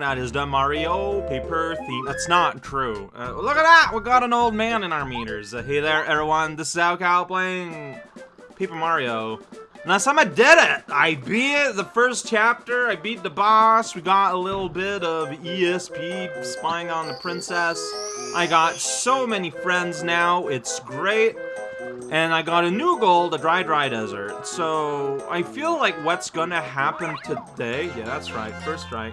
That is the Mario paper theme. That's not true. Uh, look at that! We got an old man in our meters. Uh, hey there, everyone. This is raocow playing Paper Mario. Last time I did it! I beat the first chapter. I beat the boss. We got a little bit of ESP spying on the princess. I got so many friends now. It's great. And I got a new goal, the Dry Dry Desert. So, I feel like what's gonna happen today... Yeah, that's right, first try.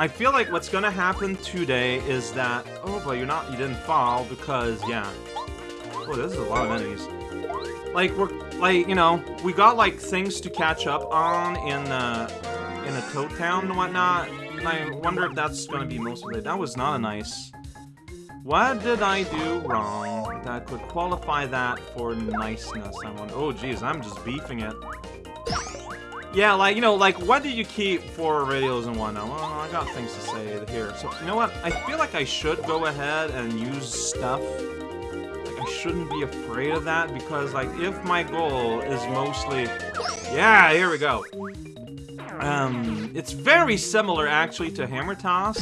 I feel like what's gonna happen today is that... Oh, but you're not... You didn't fall because, yeah. Oh, this is a lot of enemies. Like, we're... Like, you know, we got, like, things to catch up on in, uh... In a Toad Town and whatnot. And I wonder if that's gonna be most of it. That was not a nice... What did I do wrong that could qualify that for niceness? I. Oh, geez, I'm just beefing it. Yeah, like, you know, like, what do you keep for radios and whatnot? Well, I got things to say here. So, you know what? I feel like I should go ahead and use stuff. Like, I shouldn't be afraid of that because, like, if my goal is mostly... Yeah, here we go. Um, it's very similar, actually, to Hammer Toss,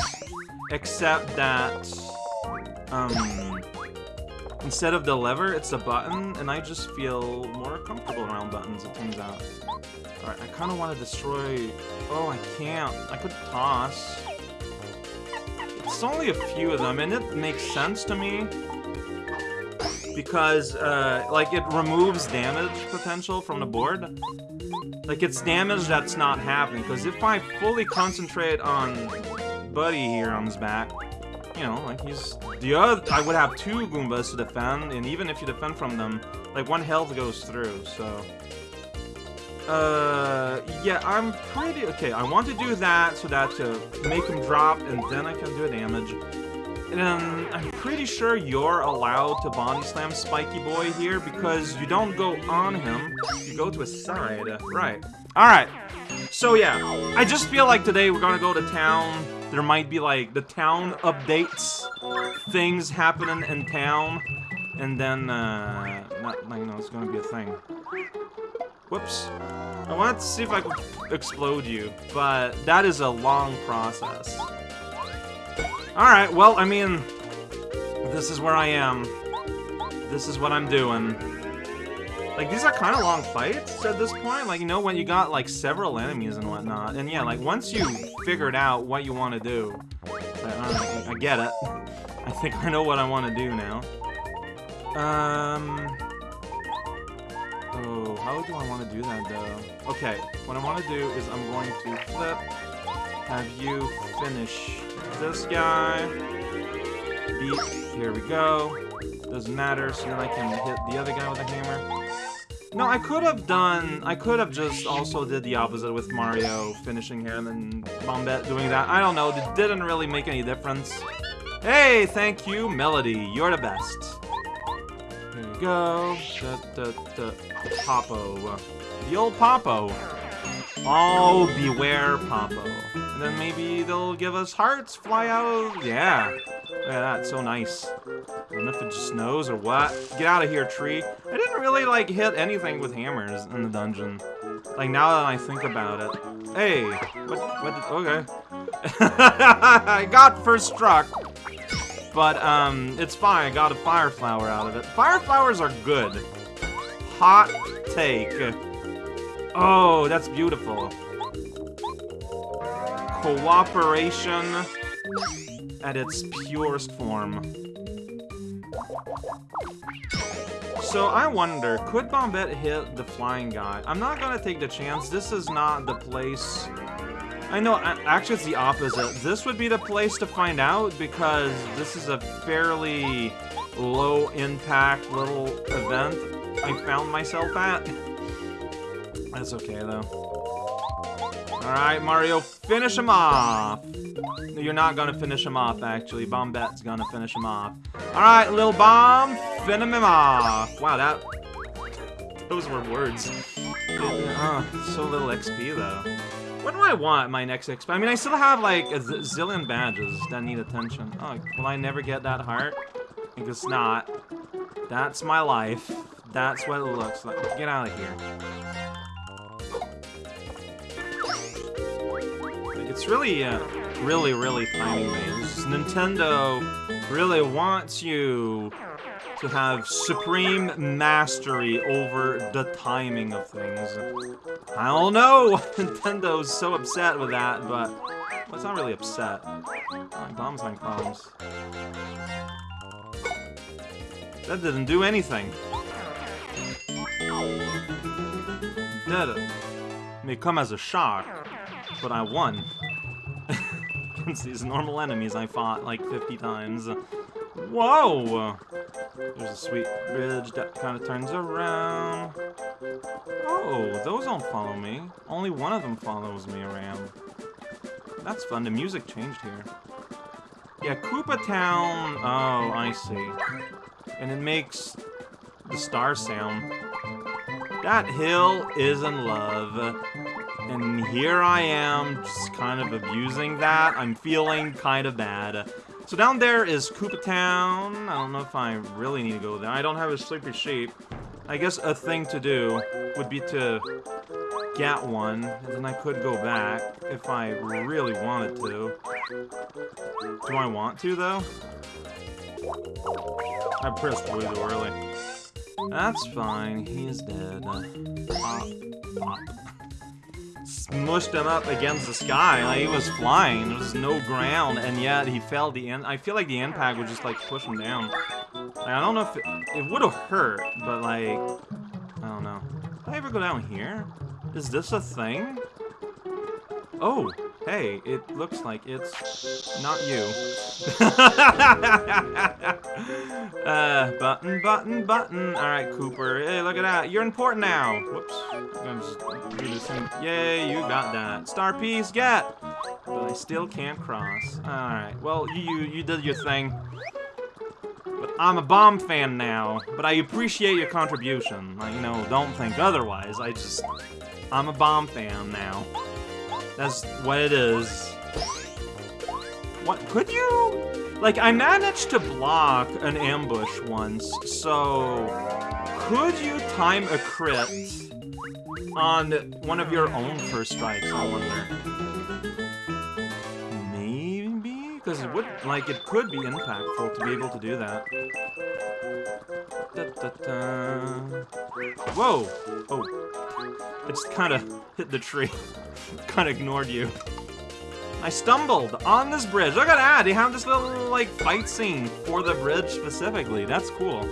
except that um, instead of the lever, it's a button, and I just feel more comfortable around buttons, it turns out. Alright, I kind of want to destroy... Oh, I can't. I could toss. It's only a few of them, and it makes sense to me. Because, uh, like, it removes damage potential from the board. Like, it's damage that's not happening, because if I fully concentrate on Buddy here on his back, you know, like he's the other. I would have two Goombas to defend, and even if you defend from them, like one health goes through. So, uh, yeah, I'm pretty okay. I want to do that so that to make him drop, and then I can do damage. And I'm pretty sure you're allowed to body slam Spiky Boy here because you don't go on him, you go to his side. Right. Alright. So yeah, I just feel like today we're gonna go to town there might be like the town updates, things happening in town, and then uh, not, you know, it's gonna be a thing. Whoops. I wanted to see if I could explode you, but that is a long process. Alright, well, I mean, this is where I am. This is what I'm doing. Like, these are kind of long fights at this point. Like, you know, when you got, like, several enemies and whatnot. And yeah, like, once you figured out what you want to do, I, I get it. I think I know what I want to do now. Um... Oh, how do I want to do that, though? Okay, what I want to do is I'm going to flip, have you finish this guy, here we go, doesn't matter, so then I can hit the other guy with a hammer. No, I could have done... I could have just also did the opposite with Mario finishing here and then Bombette doing that. I don't know. It didn't really make any difference. Hey, thank you, Melody. You're the best. Here you go. Popo. The old Popo. Oh, beware Popo. Then maybe they'll give us hearts, fly out. Yeah. Look at that, so nice. I don't know if it just snows or what. Get out of here, tree. I didn't really, like, hit anything with hammers in the dungeon. Like, now that I think about it. Hey, what, what, did, okay. I got first struck. But, um, it's fine. I got a fire flower out of it. Fire flowers are good. Hot take. Oh, that's beautiful. Cooperation at its purest form. So I wonder, could Bombette hit the flying guy? I'm not gonna take the chance. This is not the place... I know, actually it's the opposite. This would be the place to find out because this is a fairly low-impact little event I found myself at. That's okay, though. Alright, Mario, finish him off! You're not gonna finish him off, actually. Bombette's gonna finish him off. Alright, little bomb, finish him off! Wow, that... Those were words. Uh, so little XP, though. What do I want my next XP? I mean, I still have, like, a zillion badges that need attention. Oh, will I never get that heart? I guess not. That's my life. That's what it looks like. Get out of here. It's really, uh, really, really timing based. Nintendo really wants you to have supreme mastery over the timing of things. I don't know Nintendo's so upset with that, but well, it's not really upset. Bombs on comms. That didn't do anything. It? May come as a shock, but I won. Against these normal enemies I fought like 50 times. Whoa! There's a sweet bridge that kind of turns around. Oh, those don't follow me. Only one of them follows me around. That's fun. The music changed here. Yeah, Koopa Town. Oh, I see. And it makes the star sound. That hill is in love. And here I am, just kind of abusing that. I'm feeling kind of bad. So down there is Koopa Town. I don't know if I really need to go there. I don't have a sleepy sheep. I guess a thing to do would be to get one, and then I could go back if I really wanted to. Do I want to, though? I pressed way too early. That's fine, he's dead. Pop, pop. Smushed him up against the sky, like he was flying, there was no ground, and yet he fell the end. I feel like the impact would just like push him down. Like, I don't know if it, it would have hurt, but like, I don't know. Did I ever go down here? Is this a thing? Oh, hey, it looks like it's not you. uh, button, button, button. All right, Kooper. Hey, look at that. You're important now. Whoops. I'm just this. Yay, you got that. Star piece, get. But I still can't cross. All right. Well, you you did your thing. But I'm a bomb fan now. But I appreciate your contribution. Like, you know, don't think otherwise. I just, I'm a bomb fan now. That's what it is. What, could you? Like, I managed to block an ambush once, so... Could you time a crit on one of your own first strikes, I wonder? Maybe? Because it would, like, it could be impactful to be able to do that. Da, da, da. Whoa! Oh. It just kind of hit the tree. kind of ignored you. I stumbled on this bridge. Look at that! They have this little, like, fight scene for the bridge specifically. That's cool.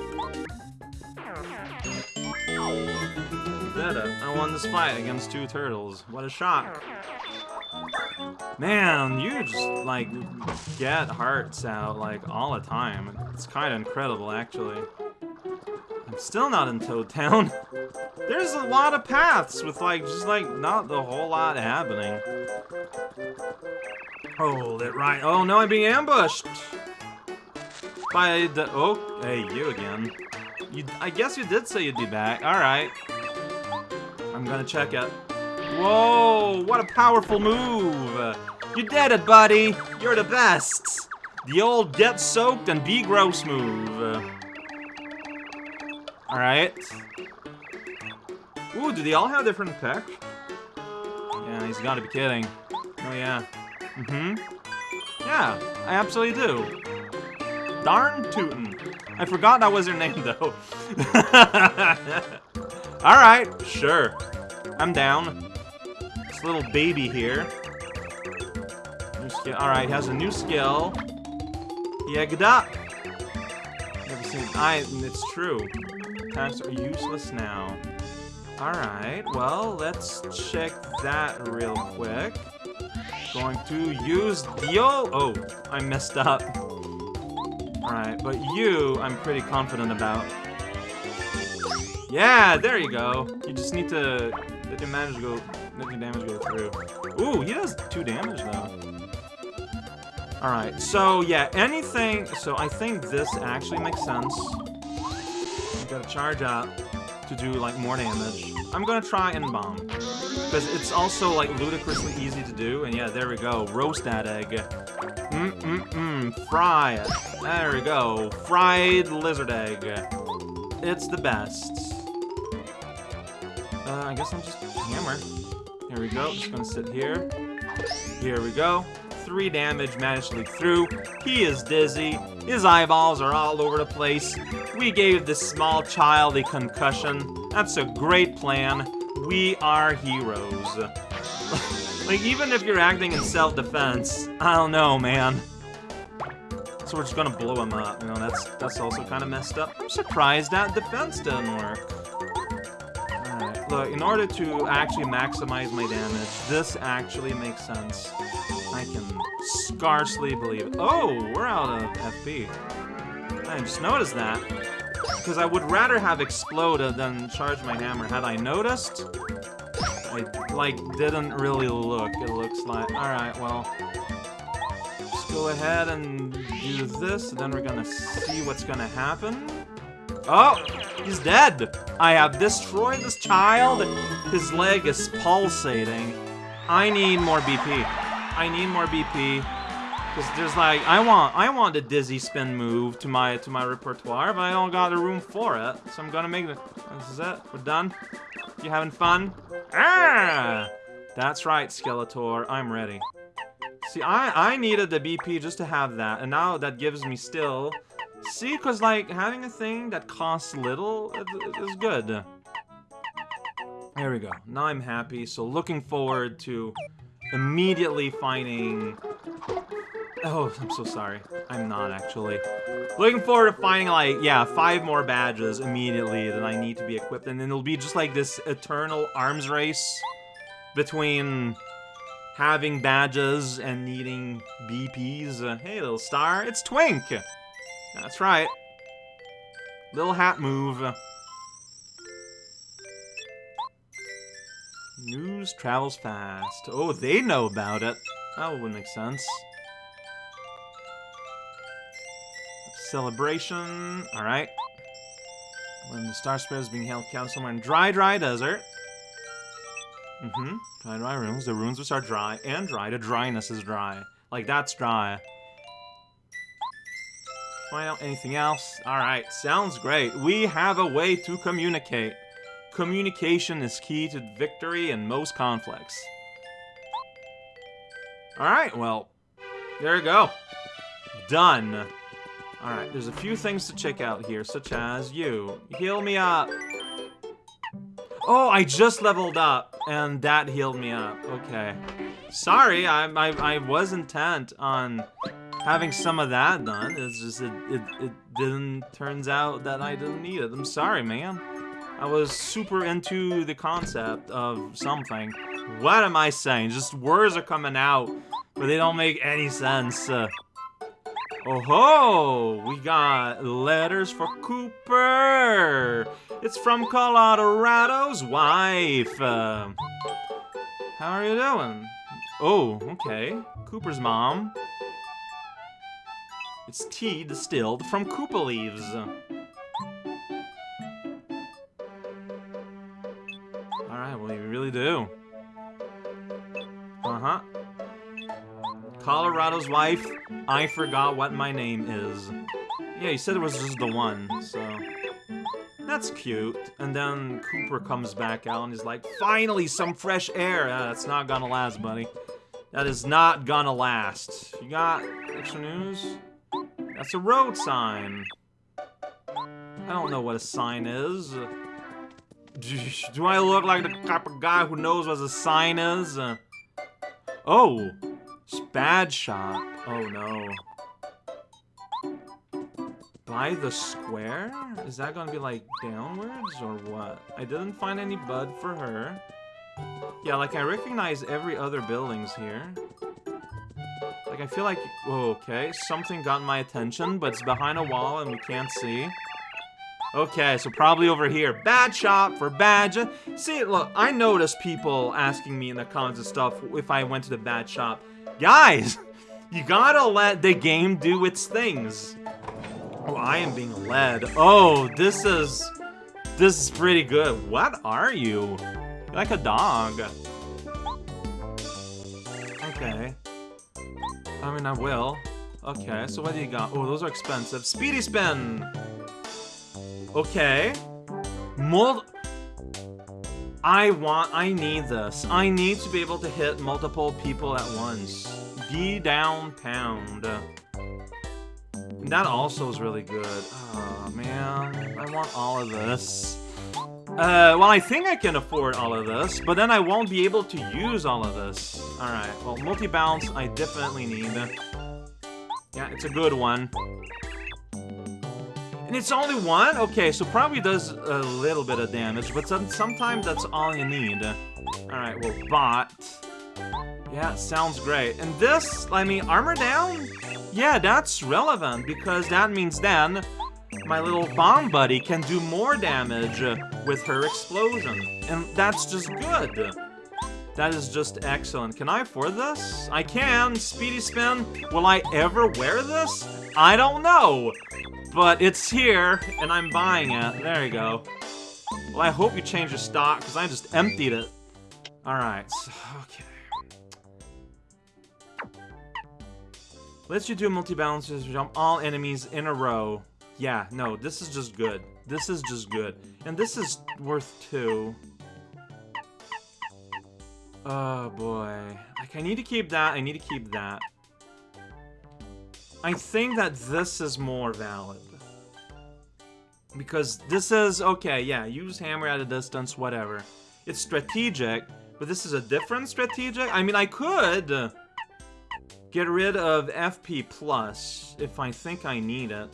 I won this fight against two turtles. What a shock. Man, you just, like, get hearts out, like, all the time. It's kind of incredible, actually. Still not in Toad Town. There's a lot of paths with, like, just, like, not the whole lot happening. Hold it right. Oh, no, I'm being ambushed! By the... Oh, hey, you again. You, I guess you did say you'd be back. Alright. I'm gonna check it. Whoa, what a powerful move! You did it, buddy! You're the best! The old get soaked and be gross move. Alright. Ooh, do they all have different effects? Yeah, he's gotta be kidding. Oh, yeah. Mm-hmm. Yeah, I absolutely do. Darn tootin'. I forgot that was her name, though. Alright, sure. I'm down. This little baby here. New skill. Alright, has a new skill. Yagda. Never seen. I. It's true. Attacks are useless now. Alright, well, let's check that real quick. Going to use Dio. Oh, I messed up. Alright, but you, I'm pretty confident about. Yeah, there you go. You just need to let your damage go, let your damage go through. Ooh, he does two damage though. Alright, so yeah, anything, so I think this actually makes sense. Gotta charge up to do like more damage. I'm gonna try and bomb. Because it's also like ludicrously easy to do, and yeah, there we go. Roast that egg. Mm-mm-mm, fry it. There we go. Fried lizard egg. It's the best. Uh, I guess I'm just hammer. Here we go. Just gonna sit here. Here we go. Three damage managed to leak through. He is dizzy. His eyeballs are all over the place. We gave this small child a concussion. That's a great plan. We are heroes. like, even if you're acting in self-defense, I don't know, man. So we're just gonna blow him up. You know, that's that's also kind of messed up. I'm surprised that defense didn't work. Look, in order to actually maximize my damage, this actually makes sense. I can scarcely believe it. Oh, we're out of FP. I just noticed that. Because I would rather have exploded than charge my hammer. Had I noticed? I, like, didn't really look, it looks like. Alright, well. Just go ahead and do this, and then we're gonna see what's gonna happen. Oh! He's dead! I have destroyed this child! His leg is pulsating. I need more BP. I need more BP. Because there's like, I want I want a dizzy spin move to my to my repertoire, but I don't got the room for it. So I'm gonna make the this is it. We're done. You having fun? Ah! That's right, Skeletor. I'm ready. See, I, I needed the BP just to have that, and now that gives me still... See, because, like, having a thing that costs little is good. There we go. Now I'm happy, so looking forward to immediately finding... Oh, I'm so sorry. I'm not, actually. Looking forward to finding, like, yeah, five more badges immediately that I need to be equipped, and then it'll be just, like, this eternal arms race between having badges and needing BPs. Uh, hey, little star, it's Twink! That's right. Little hat move. News travels fast. Oh, they know about it. That would make sense. Celebration. Alright. When the Star Spirit is being held count somewhere in dry, dry desert. Mm-hmm. Dry, dry runes. The runes which are dry and dry. The dryness is dry. Like, that's dry. Find out anything else? Alright, sounds great. We have a way to communicate. Communication is key to victory in most conflicts. Alright, well, there you go. Done. Alright, there's a few things to check out here, such as you. Heal me up. Oh, I just leveled up, and that healed me up. Okay. Sorry, I, I, I was intent on having some of that done. It's just, it, it, it didn't, turns out that I didn't need it. I'm sorry, man. I was super into the concept of something. What am I saying? Just words are coming out, but they don't make any sense. Uh, Oh ho! We got letters for Kooper! It's from Kolorado's wife! Uh, how are you doing? Oh, okay. Kooper's mom. It's tea distilled from Koopa leaves. Do. Uh-huh. Kolorado's wife, I forgot what my name is. Yeah, he said it was just the one, so... That's cute. And then Kooper comes back out and he's like, Finally, some fresh air! Uh, that's not gonna last, buddy. That is not gonna last. You got extra news? That's a road sign. I don't know what a sign is. Do I look like the type of guy who knows what a sign is? Uh, oh! Spad shop. Oh no. By the square? Is that gonna be like downwards or what? I didn't find any bud for her. Yeah, like I recognize every other buildings here. Like I feel like, oh, okay, something got my attention, but it's behind a wall and we can't see. Okay, so probably over here. Bad shop for badge. See, look, I noticed people asking me in the comments and stuff if I went to the bad shop. Guys, you gotta let the game do its things. Oh, I am being led. Oh, this is... This is pretty good. What are you? You're like a dog. Okay. I mean, I will. Okay, so what do you got? Oh, those are expensive. Speedy spin! Okay. Mold... I want, I need this. I need to be able to hit multiple people at once. Be down pound. That also is really good. Oh, man. I want all of this. Uh, well, I think I can afford all of this, but then I won't be able to use all of this. Alright, well, multi-bounce I definitely need. Yeah, it's a good one. And it's only one? Okay, so probably does a little bit of damage, but sometimes that's all you need. Alright, well, bot. Yeah, sounds great. And this, I mean, armor down? Yeah, that's relevant, because that means then my little bomb buddy can do more damage with her explosion. And that's just good. That is just excellent. Can I afford this? I can. Speedy spin. Will I ever wear this? I don't know. But it's here, and I'm buying it. There you go. Well, I hope you change your stock, because I just emptied it. Alright, so, okay. Lets you do multi-balances, jump all enemies in a row. Yeah, no, this is just good. This is just good. And this is worth two. Oh, boy. Like, I need to keep that, I need to keep that. I think that this is more valid. Because this is, okay, yeah, use hammer at a distance, whatever. It's strategic, but this is a different strategic? I mean, I could get rid of FP plus if I think I need it.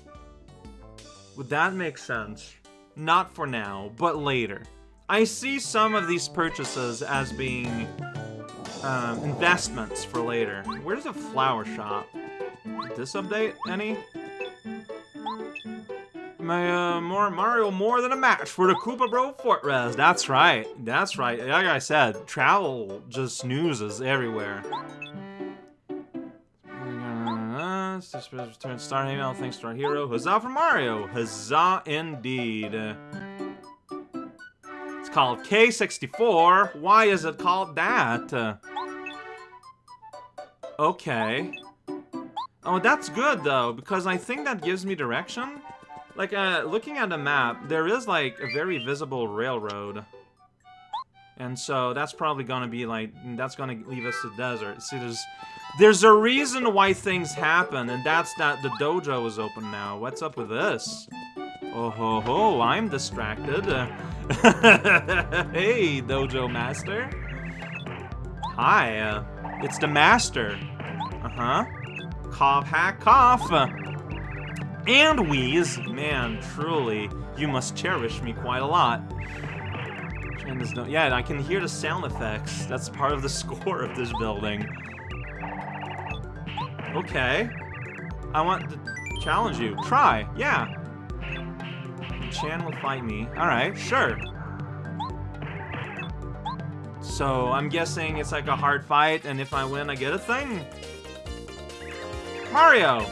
Would that make sense? Not for now, but later. I see some of these purchases as being um, investments for later. Where's the flower shop? This update any? My, uh, more Mario more than a match for the Koopa Bro Fortress. That's right. That's right. Like I said, travel just snoozes everywhere. Uh, return star email thanks to our hero. Huzzah for Mario! Huzzah indeed. It's called K64. Why is it called that? okay. Oh, that's good, though, because I think that gives me direction. Like, uh, looking at the map, there is, like, a very visible railroad. And so that's probably gonna be, like, that's gonna leave us to desert. See, there's... There's a reason why things happen, and that's that the dojo is open now. What's up with this? Oh ho ho, I'm distracted. hey, dojo master. Hi, uh, it's the master. Uh-huh. Cough, hack, cough. And wheeze. Man, truly, you must cherish me quite a lot. No yeah, I can hear the sound effects. That's part of the score of this building. Okay. I want to challenge you. Try. Yeah. Chan will fight me. Alright, sure. So, I'm guessing it's like a hard fight, and if I win, I get a thing? Mario!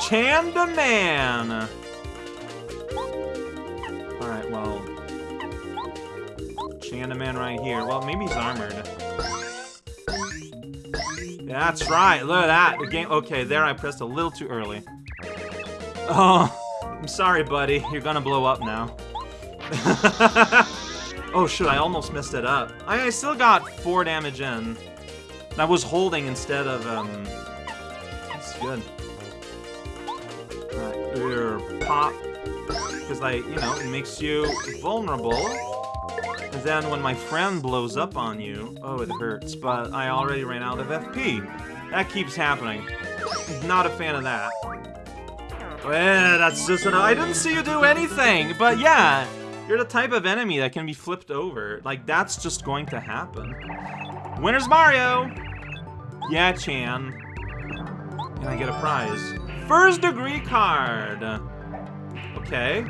Chanda Man! Alright, well... Chanda Man right here. Well, maybe he's armored. That's right, look at that. The game- okay, there I pressed a little too early. Oh, I'm sorry, buddy. You're gonna blow up now. oh, shoot, I almost messed it up. I, I still got four damage in. I was holding instead of, um... Good. your pop. Because, like, you know, it makes you vulnerable. And then when my friend blows up on you, oh, it hurts, but I already ran out of FP. That keeps happening. Not a fan of that. Well, that's just an- I didn't see you do anything, but yeah, you're the type of enemy that can be flipped over. Like, that's just going to happen. Winner's Mario! Yeah, Chan. And I get a prize. First degree card! Okay.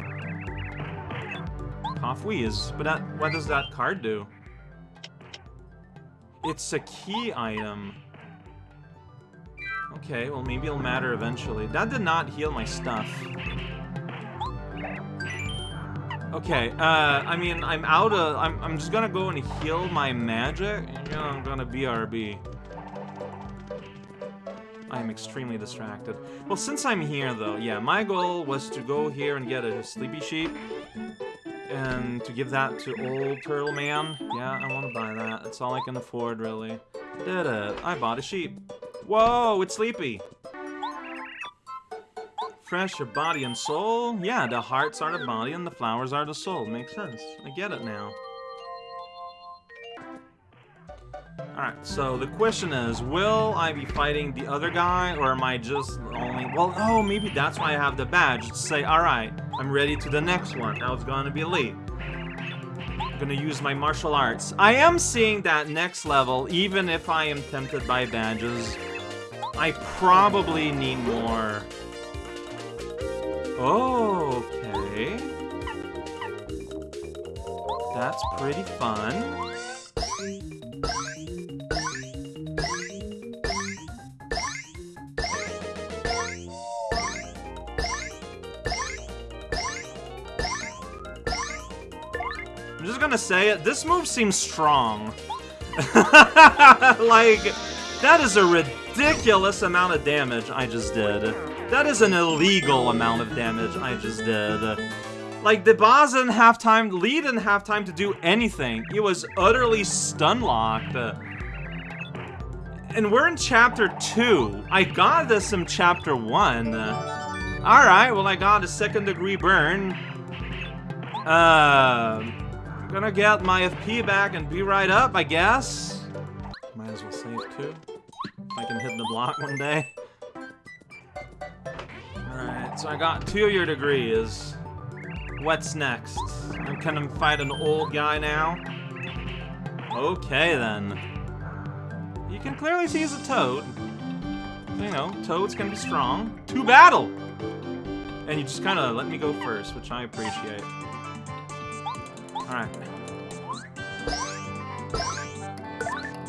Cough wheeze. But that, what does that card do? It's a key item. Okay, well maybe it'll matter eventually. That did not heal my stuff. Okay, uh, I mean, I'm out of- I'm, I'm just gonna go and heal my magic, and I'm gonna BRB. I am extremely distracted. Well, since I'm here, though, yeah, my goal was to go here and get a sleepy sheep. And to give that to old Turtle Man? Yeah, I want to buy that. That's all I can afford, really. Did it. I bought a sheep. Whoa, it's sleepy. Fresh your body and soul? Yeah, the hearts are the body and the flowers are the soul. Makes sense. I get it now. Alright, so the question is, will I be fighting the other guy, or am I just only... Well, oh, maybe that's why I have the badge, to say, alright, I'm ready to the next one. Now it's gonna be elite. I'm gonna use my martial arts. I am seeing that next level, even if I am tempted by badges. I probably need more. Okay. That's pretty fun. Gonna say it. This move seems strong. like, that is a ridiculous amount of damage I just did. That is an illegal amount of damage I just did. Like, the boss didn't have time, Lee didn't have time to do anything. He was utterly stun-locked. And we're in chapter 2. I got this in chapter 1. Alright, well I got a second degree burn. Uh, Gonna get my FP back and be right up, I guess. Might as well save too. If I can hit the block one day. Alright, so I got two of your degrees. What's next? I'm gonna fight an old guy now? Okay then. You can clearly see he's a toad. You know, toads can be strong. To battle! And you just kind of let me go first, which I appreciate. Alright.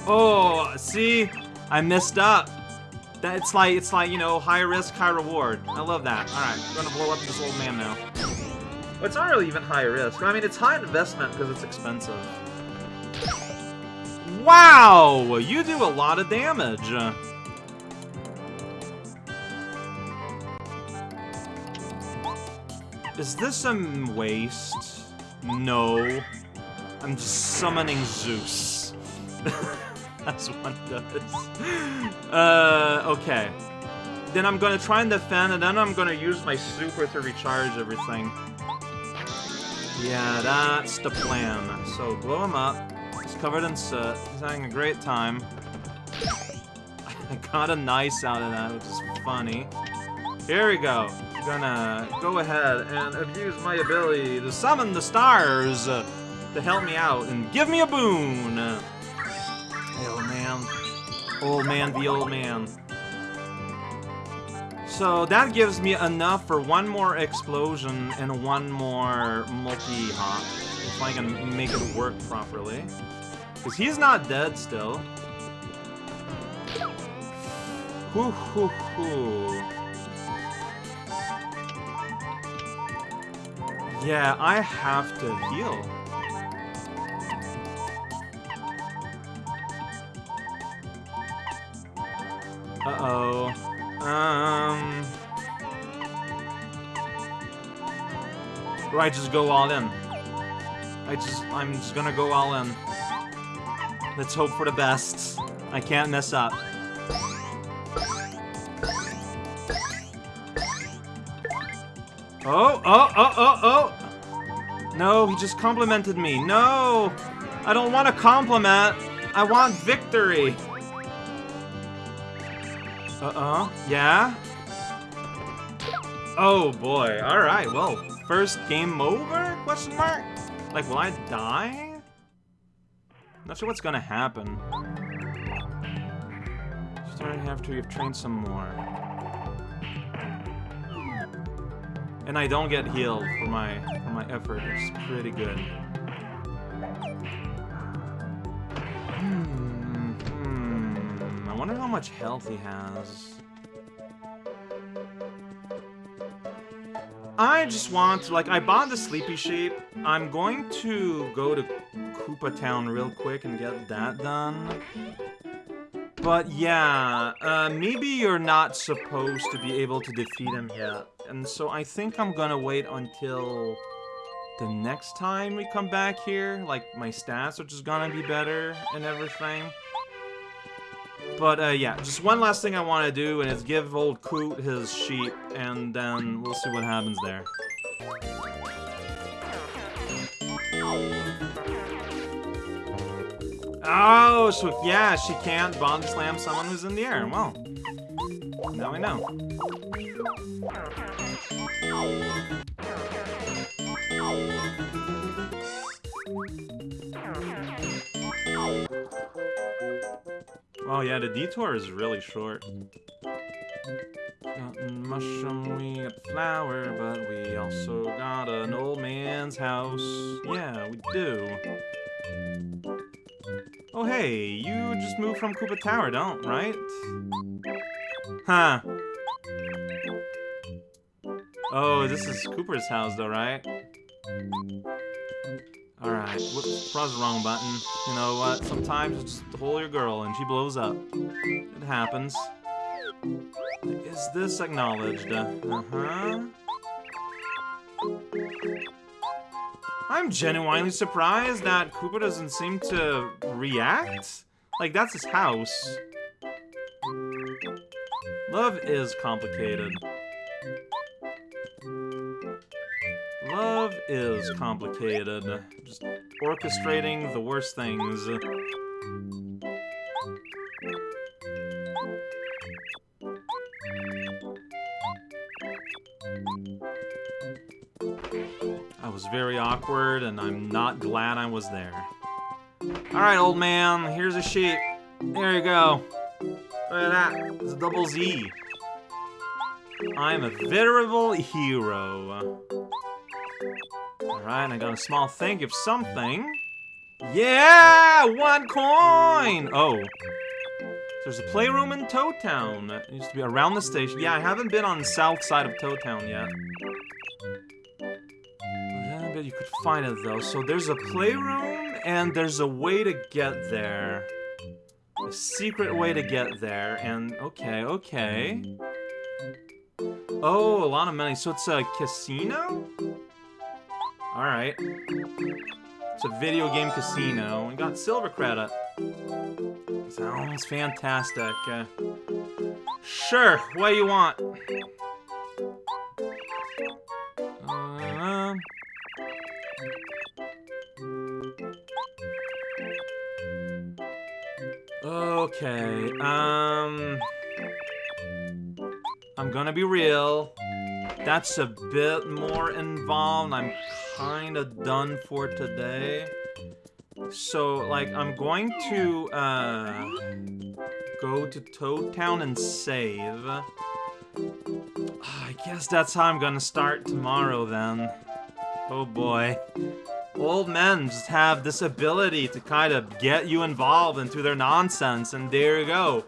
Oh, see? I messed up. That it's like it's like, you know, high risk, high reward. I love that. Alright, I'm gonna blow up this old man now. Well, it's not really even high risk. I mean, it's high investment because it's expensive. Wow! You do a lot of damage. Is this a waste? No. I'm just summoning Zeus. As one does. Uh, okay. Then I'm gonna try and defend, and then I'm gonna use my super to recharge everything. Yeah, that's the plan. So, blow him up. He's covered in soot. He's having a great time. I got a nice out of that, which is funny. Here we go gonna go ahead and abuse my ability to summon the stars uh, to help me out and give me a boon. Hey, old man. Old man the old man. So that gives me enough for one more explosion and one more multi-hop. If I can make it work properly. Because he's not dead still. Hoo hoo hoo. Yeah, I have to heal. Uh-oh. Um... I just go all in? I just, I'm just gonna go all in. Let's hope for the best. I can't mess up. Oh, oh, oh, oh, oh! No, he just complimented me. No! I don't want a compliment. I want victory. Uh-uh. Yeah? Oh, boy. Alright, well, first game over? Question mark? Like, will I die? Not sure what's gonna happen. Starting after you've trained some more. And I don't get healed for my for my effort. It's pretty good. Hmm, hmm. I wonder how much health he has. I just want to, like, I bought the Sleepy Sheep. I'm going to go to Koopa Town real quick and get that done. But yeah, uh, maybe you're not supposed to be able to defeat him yet and so I think I'm gonna wait until the next time we come back here, like my stats are just gonna be better and everything. But uh, yeah, just one last thing I want to do, and it's give old Coot his sheep, and then we'll see what happens there. Oh, so yeah, she can't body slam someone who's in the air. Well, now we know. Oh yeah, the detour is really short. Got mushroom, we got flower, but we also got an old man's house. Yeah, we do. Oh hey, you just moved from Koopa Tower, don't, right? Huh. Oh, this is Kooper's house though, right? Alright, whoops, press the wrong button. You know what, sometimes just hold your girl and she blows up. It happens. Is this acknowledged? Uh-huh. I'm genuinely surprised that Koopa doesn't seem to react. Like, that's his house. Love is complicated. Love is complicated. Just orchestrating the worst things. Awkward, and I'm not glad I was there. Alright, old man, here's a sheep. There you go. Look at that. It's a double Z. I'm a veritable hero. Alright, I got a small thank of something. Yeah! One coin! Oh. There's a playroom in Toad Town. It used to be around the station. Yeah, I haven't been on the south side of Toad Town yet. You could find it though. So there's a playroom and there's a way to get there. A secret way to get there. And okay, okay. Oh, a lot of money. So it's a casino? Alright. It's a video game casino. We got silver credit. Sounds fantastic. Uh, sure, what do you want? Okay, um... I'm gonna be real. That's a bit more involved. I'm kinda done for today. So, like, I'm going to, uh, go to Toad Town and save. I guess that's how I'm gonna start tomorrow, then. Oh boy. Old men just have this ability to kind of get you involved into their nonsense, and there you go.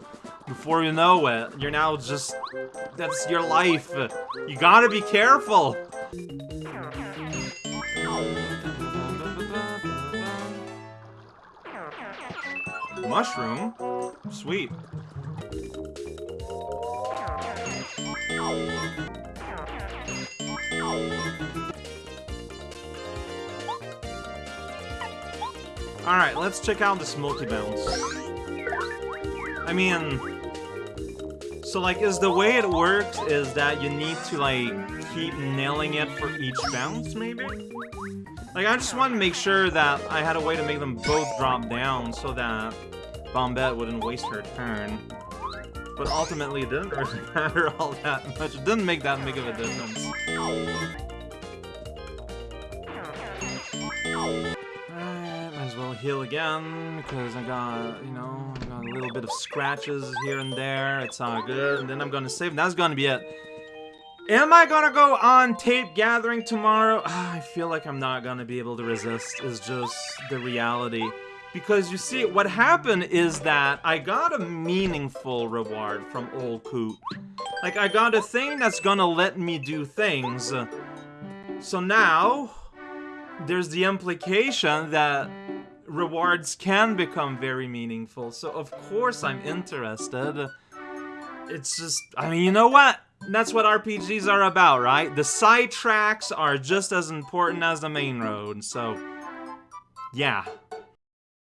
Before you know it, you're now just... That's your life. You gotta be careful. Mushroom? Sweet. Alright, let's check out this multi-bounce. I mean... So, like, is the way it works is that you need to, like, keep nailing it for each bounce, maybe? Like, I just wanted to make sure that I had a way to make them both drop down so that Bombette wouldn't waste her turn. But ultimately, it didn't really matter all that much. It didn't make that big of a difference. As well heal again, because I got, you know, I got a little bit of scratches here and there. It's all good. And then I'm gonna save, that's gonna be it. Am I gonna go on tape gathering tomorrow? I feel like I'm not gonna be able to resist, is just the reality. Because you see, what happened is that I got a meaningful reward from Old Coot. Like, I got a thing that's gonna let me do things. So now, there's the implication that rewards can become very meaningful. So of course I'm interested. It's just, I mean, you know what? that's what RPGs are about, right? The side tracks are just as important as the main road, so yeah.